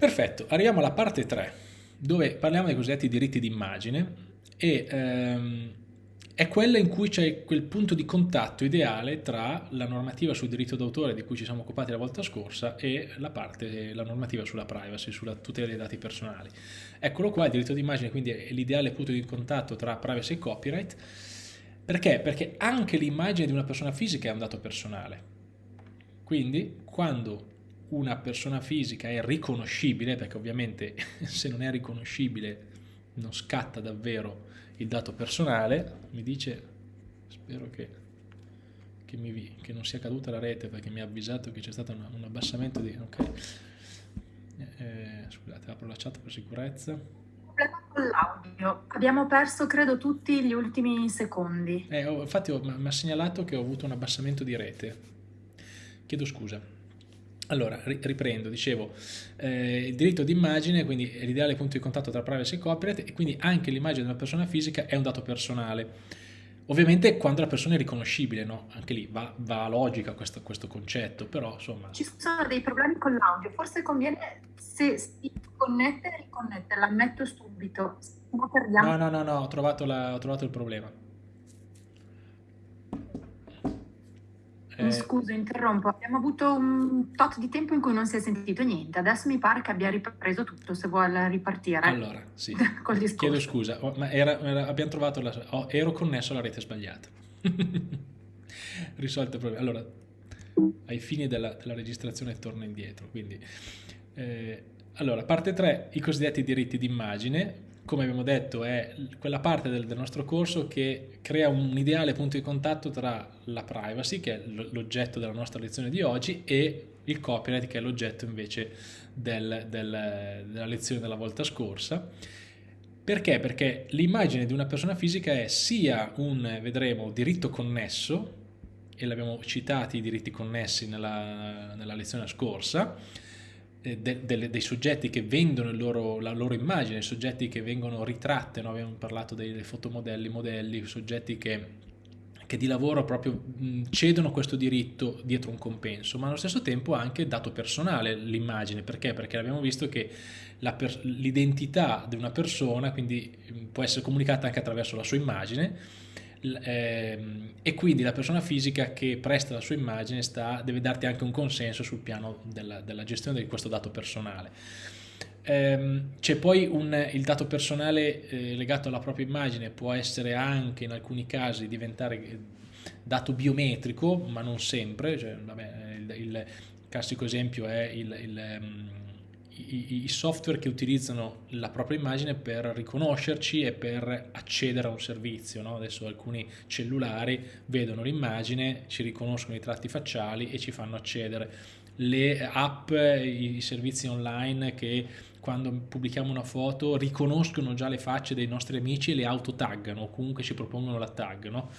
Perfetto, arriviamo alla parte 3, dove parliamo dei cosiddetti diritti d'immagine e ehm, è quella in cui c'è quel punto di contatto ideale tra la normativa sul diritto d'autore di cui ci siamo occupati la volta scorsa e la, parte, la normativa sulla privacy, sulla tutela dei dati personali. Eccolo qua, il diritto d'immagine quindi è l'ideale punto di contatto tra privacy e copyright. Perché? Perché anche l'immagine di una persona fisica è un dato personale. Quindi quando una persona fisica è riconoscibile, perché ovviamente se non è riconoscibile non scatta davvero il dato personale, mi dice, spero che, che, mi, che non sia caduta la rete perché mi ha avvisato che c'è stato un, un, abbassamento di... Ok, eh, scusate, apro la chat per sicurezza. Con l'audio, abbiamo perso credo tutti gli ultimi secondi. Eh, infatti mi ha segnalato che ho avuto un abbassamento di rete, chiedo scusa. Allora, riprendo, dicevo, eh, il diritto d'immagine, quindi è l'ideale punto di contatto tra privacy e copyright e quindi anche l'immagine di una persona fisica è un dato personale. Ovviamente quando la persona è riconoscibile, no? Anche lì va, va a logica questo, questo, concetto, però insomma... Ci sono dei problemi con l'audio, forse conviene se si connette e riconnette, l'ammetto subito, no no, no, no, ho trovato, la, ho trovato il problema. Mi eh, scuso, interrompo. Abbiamo avuto un tot di tempo in cui non si è sentito niente. Adesso mi pare che abbia ripreso tutto, se vuole ripartire. Allora, sì. Chiedo scusa, oh, ma era, era, abbiamo trovato la... Oh, ero connesso alla rete sbagliata. Risolto il problema. Allora, ai fini della, della registrazione torno indietro. Quindi, eh, allora, parte 3, i cosiddetti diritti d'immagine come abbiamo detto, è quella parte del, del nostro corso che crea un ideale punto di contatto tra la privacy, che è l'oggetto della nostra lezione di oggi, e il copyright, che è l'oggetto invece del, del, della lezione della volta scorsa. Perché? Perché l'immagine di una persona fisica è sia un, vedremo, diritto connesso, e l'abbiamo citati i diritti connessi nella, nella lezione scorsa, de, de, dei soggetti che vendono loro, la loro immagine, soggetti che vengono ritratte, no? abbiamo parlato dei, dei fotomodelli, modelli, soggetti che, che di lavoro proprio cedono questo diritto dietro un compenso, ma allo stesso tempo anche dato personale l'immagine, perché? Perché abbiamo visto che l'identità di una persona quindi può essere comunicata anche attraverso la sua immagine, e quindi la persona fisica che presta la sua immagine sta, deve darti anche un consenso sul piano della, della gestione di questo dato personale. Ehm, c'è poi un, il dato personale eh, legato alla propria immagine, può essere anche in alcuni casi diventare dato biometrico, ma non sempre, cioè, vabbè, il, il, classico esempio è il, il um, i, i, software che utilizzano la propria immagine per riconoscerci e per accedere a un servizio. No? Adesso alcuni cellulari vedono l'immagine, ci riconoscono i tratti facciali e ci fanno accedere. Le app, i servizi online che quando pubblichiamo una foto riconoscono già le facce dei nostri amici e le autotaggano o comunque ci propongono la tag. No?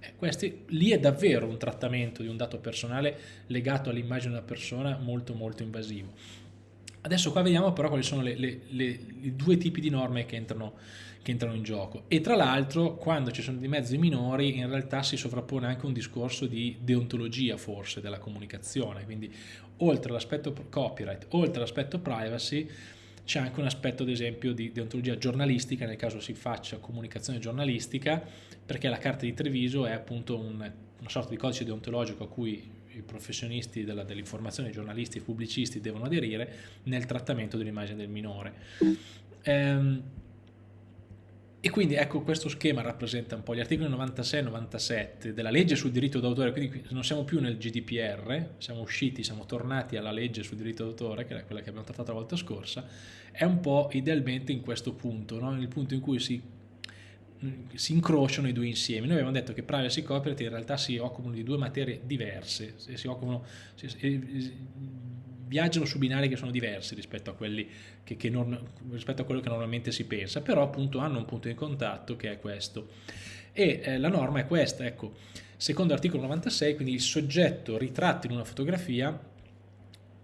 Eh, questi, lì è davvero un trattamento di un dato personale legato all'immagine della persona molto molto invasivo. Adesso qua vediamo però quali sono i due tipi di norme che entrano, che entrano in gioco. E tra l'altro quando ci sono di mezzi minori in realtà si sovrappone anche un discorso di deontologia forse della comunicazione, quindi oltre all'aspetto copyright, oltre all'aspetto privacy c'è anche un aspetto ad esempio di deontologia giornalistica. Nel caso si faccia comunicazione giornalistica perché la carta di Treviso è appunto un, una sorta di codice deontologico a cui i professionisti dell'informazione, i giornalisti, i pubblicisti devono aderire nel trattamento dell'immagine del minore. Ehm, e quindi ecco questo schema rappresenta un po' gli articoli 96 e 97 della legge sul diritto d'autore, quindi non siamo più nel GDPR, siamo usciti, siamo tornati alla legge sul diritto d'autore, che è quella che abbiamo trattato la volta scorsa, è un po' idealmente in questo punto, no? nel punto in cui si si incrociano i due insiemi. Noi abbiamo detto che privacy e copyright in realtà si occupano di due materie diverse, si occupano, si, viaggiano su binari che sono diversi rispetto a, che, che non, rispetto a quello che normalmente si pensa, però appunto hanno un punto di contatto che è questo. E eh, la norma è questa, ecco, secondo l'articolo 96, quindi il soggetto ritratto in una fotografia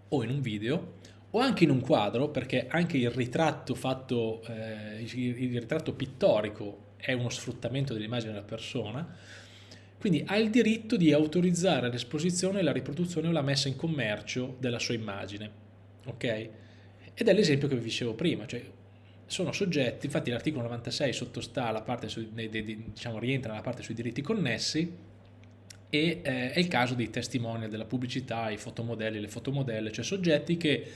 o in un video o anche in un quadro, perché anche il ritratto fatto, eh, il ritratto pittorico è uno sfruttamento dell'immagine della persona, quindi ha il diritto di autorizzare l'esposizione, la riproduzione o la messa in commercio della sua immagine. Ok? Ed è l'esempio che vi dicevo prima, cioè sono soggetti, infatti l'articolo 96 sottostà alla parte sui, diciamo, rientra nella parte sui diritti connessi e eh, è il caso dei testimonial della pubblicità, i fotomodelli, le fotomodelle, cioè soggetti che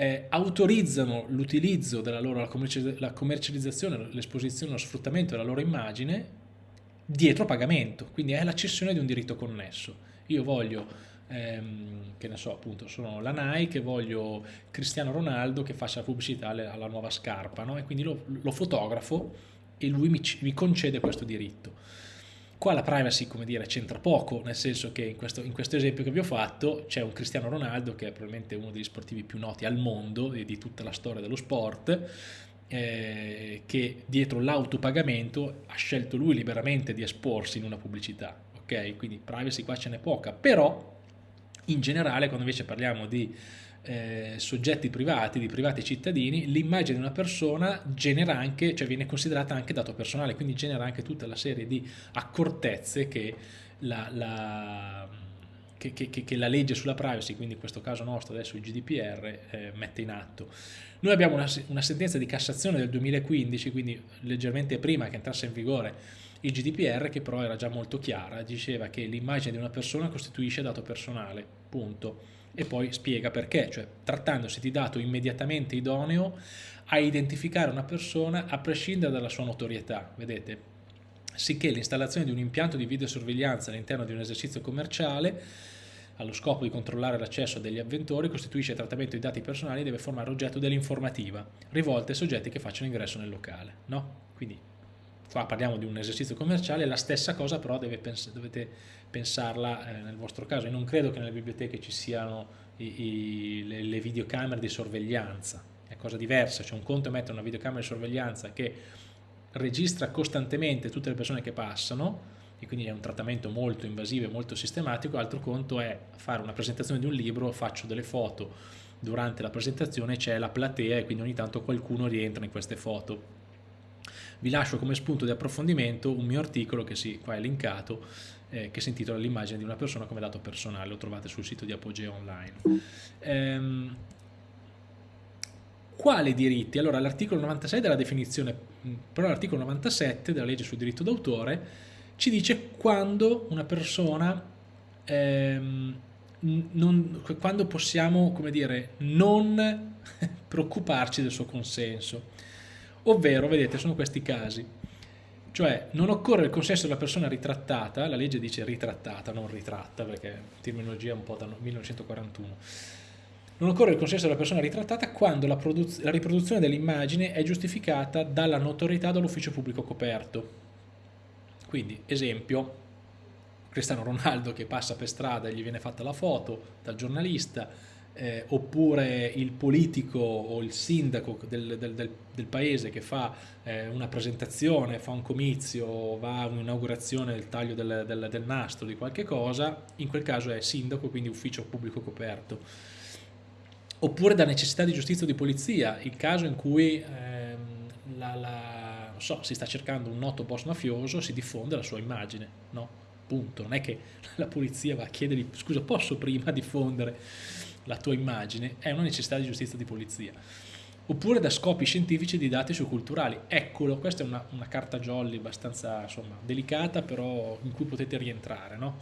eh, autorizzano l'utilizzo della loro la commercializzazione, l'esposizione, lo sfruttamento della loro immagine dietro pagamento, quindi è la cessione di un diritto connesso. Io voglio, ehm, che ne so, appunto, sono la Nike, voglio Cristiano Ronaldo che faccia la pubblicità alla nuova scarpa, no? e quindi lo, lo, fotografo e lui mi, mi concede questo diritto. Qua la privacy, come dire, c'entra poco, nel senso che in questo, in questo, esempio che vi ho fatto c'è un Cristiano Ronaldo che è probabilmente uno degli sportivi più noti al mondo e di tutta la storia dello sport, eh, che dietro l'autopagamento ha scelto lui liberamente di esporsi in una pubblicità, ok? Quindi privacy qua ce n'è poca, però in generale quando invece parliamo di eh, soggetti privati, di privati cittadini, l'immagine di una persona genera anche, cioè viene considerata anche dato personale, quindi genera anche tutta la serie di accortezze che la, la, che, che, che la legge sulla privacy, quindi in questo caso nostro adesso il GDPR, eh, mette in atto. Noi abbiamo una, una sentenza di Cassazione del 2015, quindi leggermente prima che entrasse in vigore il GDPR che però era già molto chiara, diceva che l'immagine di una persona costituisce dato personale, punto e poi spiega perché, cioè trattandosi di dato immediatamente idoneo a identificare una persona a prescindere dalla sua notorietà, vedete? Sicché l'installazione di un impianto di videosorveglianza all'interno di un esercizio commerciale allo scopo di controllare l'accesso degli avventori costituisce trattamento di dati personali e deve formare oggetto dell'informativa rivolta ai soggetti che facciano ingresso nel locale, no? Quindi qua parliamo di un esercizio commerciale, la stessa cosa però pens dovete pensarla eh, nel vostro caso. Io non credo che nelle biblioteche ci siano i, i, le, le, videocamere di sorveglianza, è cosa diversa, c'è un conto è mettere una videocamera di sorveglianza che registra costantemente tutte le persone che passano e quindi è un trattamento molto invasivo e molto sistematico, altro conto è fare una presentazione di un libro, faccio delle foto. Durante la presentazione c'è la platea e quindi ogni tanto qualcuno rientra in queste foto vi lascio come spunto di approfondimento un mio articolo che sì, qua è linkato, eh, che si intitola L'immagine di una persona come dato personale, lo trovate sul sito di Apogeo Online. Ehm, quali diritti? Allora l'articolo 96 della definizione, però l'articolo 97 della legge sul diritto d'autore ci dice quando una persona ehm, non, quando possiamo, come dire, non preoccuparci del suo consenso ovvero, vedete, sono questi casi. Cioè, non occorre il consenso della persona ritrattata, la legge dice ritrattata, non ritratta, perché terminologia è un po' da 1941. Non occorre il consenso della persona ritrattata quando la, la riproduzione dell'immagine è giustificata dalla notorietà dell'ufficio pubblico coperto. Quindi, esempio, Cristiano Ronaldo che passa per strada e gli viene fatta la foto dal giornalista, eh, oppure il politico o il sindaco del, del, del, del paese che fa eh, una presentazione, fa un comizio, va a un'inaugurazione del taglio del, nastro di qualche cosa, in quel caso è sindaco, quindi ufficio pubblico coperto. Oppure da necessità di giustizia o di polizia, il caso in cui ehm, la, la, so, si sta cercando un noto boss mafioso, si diffonde la sua immagine, no? Punto. Non è che la polizia va a chiedergli, scusa, posso prima diffondere la tua immagine, è una necessità di giustizia di polizia. Oppure da scopi scientifici didattici o culturali. Eccolo, questa è una, una carta jolly abbastanza insomma, delicata, però in cui potete rientrare. No?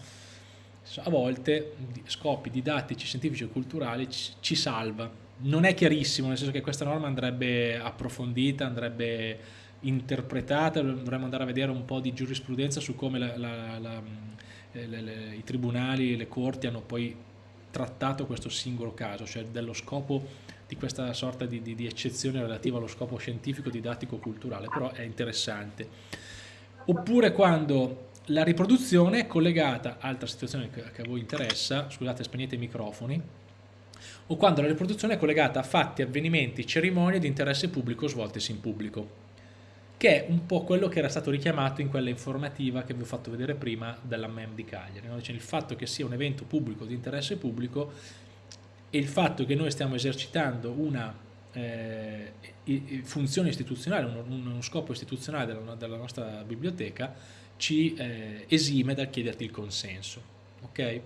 A volte scopi didattici, scientifici o culturali ci, ci salva. Non è chiarissimo, nel senso che questa norma andrebbe approfondita, andrebbe interpretata, dovremmo andare a vedere un po' di giurisprudenza su come la, la, la, i tribunali, le corti hanno poi trattato questo singolo caso, cioè dello scopo di questa sorta di, di, di eccezione relativa allo scopo scientifico, didattico, culturale, però è interessante. Oppure quando la riproduzione è collegata, altra situazione che, che a voi interessa, scusate spegnete i microfoni, o quando la riproduzione è collegata a fatti, avvenimenti, cerimonie di interesse pubblico svoltesi in pubblico che è un po' quello che era stato richiamato in quella informativa che vi ho fatto vedere prima della MEM di Cagliari. No? Cioè il fatto che sia un evento pubblico di interesse pubblico e il fatto che noi stiamo esercitando una eh, funzione istituzionale, uno, uno, scopo istituzionale della, della nostra biblioteca ci eh, esime dal chiederti il consenso. Okay?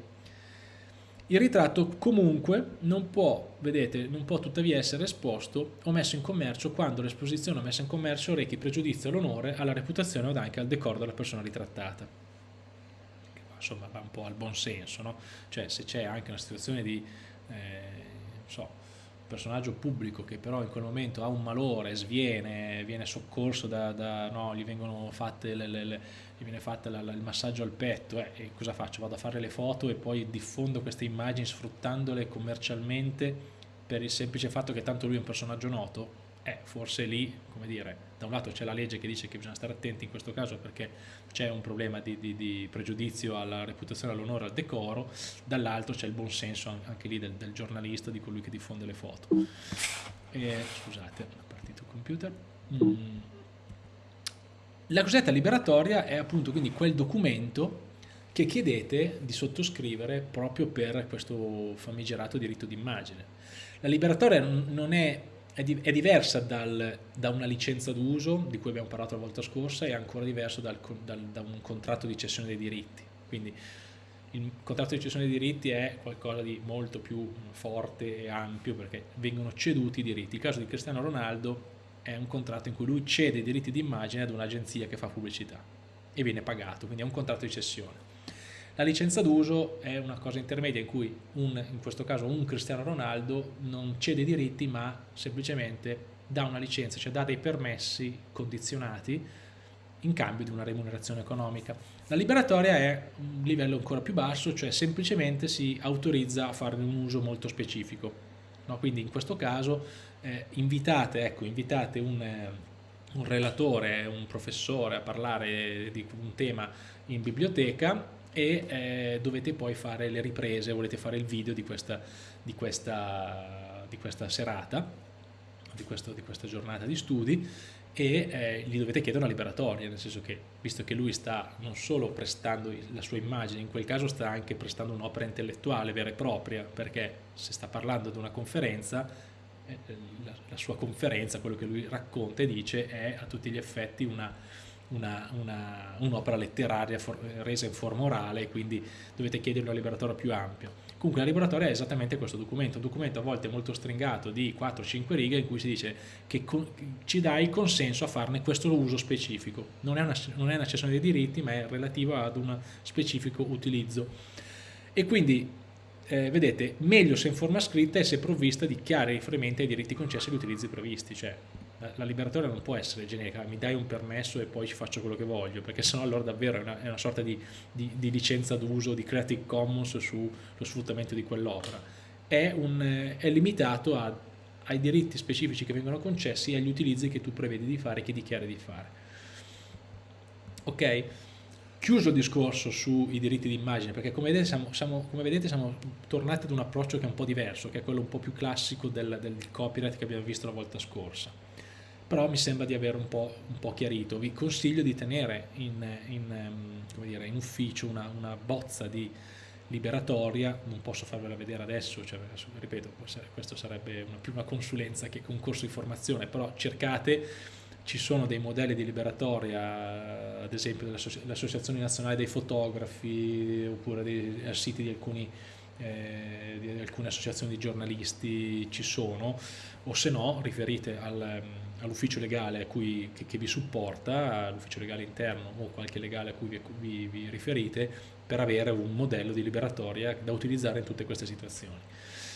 Il ritratto comunque non può, vedete, non può tuttavia essere esposto o messo in commercio quando l'esposizione o messa in commercio rechi pregiudizio all'onore, alla reputazione o anche al decoro della persona ritrattata. Insomma, va un po' al buon senso, no? Cioè, se c'è anche una situazione di, eh, so, personaggio pubblico che però in quel momento ha un malore, sviene, viene soccorso da, da no, gli vengono fatte le, le, le gli viene fatto il massaggio al petto eh, e cosa faccio? Vado a fare le foto e poi diffondo queste immagini sfruttandole commercialmente per il semplice fatto che tanto lui è un personaggio noto? Eh, forse lì, come dire, da un lato c'è la legge che dice che bisogna stare attenti in questo caso perché c'è un problema di, di, di, pregiudizio alla reputazione, all'onore, al decoro, dall'altro c'è il buon senso anche lì del, del, giornalista, di colui che diffonde le foto. E, scusate, è partito il computer. Mm. La cosiddetta liberatoria è appunto quindi quel documento che chiedete di sottoscrivere proprio per questo famigerato diritto d'immagine. La liberatoria non è, è, di, è diversa dal, da una licenza d'uso, di cui abbiamo parlato la volta scorsa, e ancora diversa dal, dal, da un contratto di cessione dei diritti. Quindi il contratto di cessione dei diritti è qualcosa di molto più forte e ampio perché vengono ceduti i diritti. Il caso di Cristiano Ronaldo è un contratto in cui lui cede i diritti d'immagine ad un'agenzia che fa pubblicità e viene pagato, quindi è un contratto di cessione. La licenza d'uso è una cosa intermedia in cui un, in questo caso un Cristiano Ronaldo non cede i diritti ma semplicemente dà una licenza, cioè dà dei permessi condizionati in cambio di una remunerazione economica. La liberatoria è un livello ancora più basso, cioè semplicemente si autorizza a farne un uso molto specifico. No? Quindi in questo caso eh, invitate, ecco, invitate un, eh, un, relatore, un professore a parlare di un tema in biblioteca e eh, dovete poi fare le riprese, volete fare il video di questa, di questa, di questa serata, di, questo, di questa giornata di studi e eh, gli dovete chiedere una liberatoria, nel senso che visto che lui sta non solo prestando la sua immagine, in quel caso sta anche prestando un'opera intellettuale vera e propria, perché se sta parlando di una conferenza, eh, la, la, sua conferenza, quello che lui racconta e dice, è a tutti gli effetti un'opera un letteraria for, resa in forma orale, quindi dovete chiedere una liberatoria più ampia. Comunque la liberatoria è esattamente questo documento, un documento a volte molto stringato di 4-5 righe in cui si dice che ci dai il consenso a farne questo uso specifico. Non è, una, non è una cessione dei diritti ma è relativa ad un specifico utilizzo. E quindi eh, vedete, meglio se in forma scritta e se provvista di chiari riferimenti ai diritti concessi agli utilizzi previsti, cioè la liberatoria non può essere generica, mi dai un permesso e poi ci faccio quello che voglio, perché sennò allora davvero è una, è una sorta di, di, di licenza d'uso, di Creative Commons sullo sfruttamento di quell'opera. È, è, limitato a, ai diritti specifici che vengono concessi e agli utilizzi che tu prevedi di fare e che dichiari di fare. Ok? Chiuso il discorso sui diritti d'immagine, perché come vedete, siamo, siamo, come vedete, siamo, tornati ad un approccio che è un po' diverso, che è quello un po' più classico del, del copyright che abbiamo visto la volta scorsa però mi sembra di aver un po', un po chiarito. Vi consiglio di tenere in, in, ehm, dire, in ufficio una, una, bozza di liberatoria, non posso farvela vedere adesso, cioè, ripeto, questo sarebbe una, più una consulenza che un corso di formazione, però cercate, ci sono dei modelli di liberatoria, ad esempio dell'Associazione Nazionale dei Fotografi, oppure dei siti di alcuni eh, di alcune associazioni di giornalisti ci sono, o se no riferite al, all'ufficio legale cui, che, che, vi supporta, all'ufficio legale interno o qualche legale a cui vi, vi, vi, riferite per avere un modello di liberatoria da utilizzare in tutte queste situazioni.